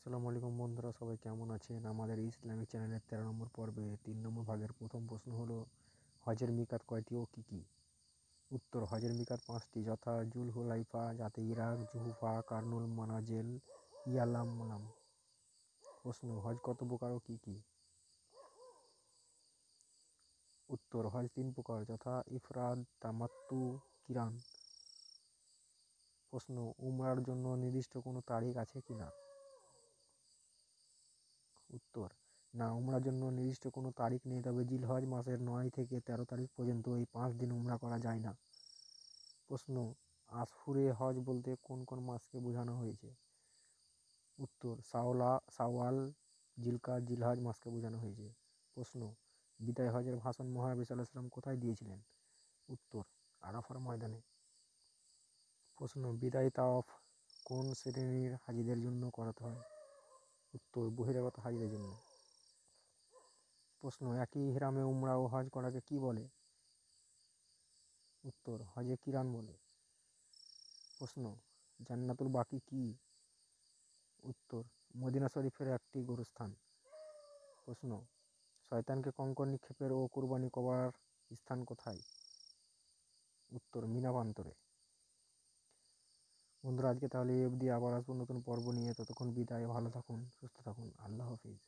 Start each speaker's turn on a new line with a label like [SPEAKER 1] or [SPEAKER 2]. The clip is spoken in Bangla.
[SPEAKER 1] আসসালামু আলাইকুম বন্ধুরা, সবাই কেমন আছেন? আমাদের ইসলামিক চ্যানেলের তেরো নম্বর পর্বে তিন নম্বর ভাগের প্রথম প্রশ্ন হলো, হজের মিকাত কয়টি ও কী কী? উত্তর, হজের মিকাত পাঁচটি, যথা জুল হুলাইফা জাতে ইরাক, জুহুফা, কার্নুল, মানাজেল ইয়ালামনাম প্রশ্ন, হজ কত প্রকার ও কী কী? উত্তর, হজ তিন প্রকার, যথা ইফরাদ তামাত্তু, কিরান। প্রশ্ন, উমরার জন্য নির্দিষ্ট কোনো তারিখ আছে কি না উত্তর। না উমরার জন্য নির্দিষ্ট কোনো তারিখ নেই, তবে জিলহজ মাসের নয় থেকে তেরো তারিখ পর্যন্ত এই পাঁচ দিন উমরা করা যায় না। প্রশ্ন আশহুরে হজ বলতে কোন কোন মাসকে বোঝানো হয়েছে? উত্তর, সাওলা, সাওয়াল, জিলকা, জিলহজ মাসকে বোঝানো হয়েছে। প্রশ্ন, বিদায় হজের ভাষণ মহানবী সাল্লাহ সাল্লাম কোথায় দিয়েছিলেন? উত্তর, আরাফার ময়দানে। প্রশ্ন, বিদায় তাওয়াফ কোন শ্রেণির হাজিদের জন্য করাতে হয়? উত্তর বহিরাগত হাজিদের জন্য প্রশ্ন, একই হিরামে উমরা ও হজ করাকে কি বলে? উত্তর, হজে কিরান বলে? প্রশ্ন, জান্নাতুল বাকি কি? উত্তর, মদিনা শরীফের একটি গোরস্থান। প্রশ্ন, শয়তানকে কঙ্কর নিক্ষেপের ও কুরবানি কবার স্থান কোথায়? উত্তর মিনাবান্তরে বন্ধুরা, আজকে তাহলে এই অবধি। আবার আসব নতুন পর্ব নিয়ে। ততক্ষণ বিদায়, ভালো থাকুন, সুস্থ থাকুন। আল্লাহ হাফিজ।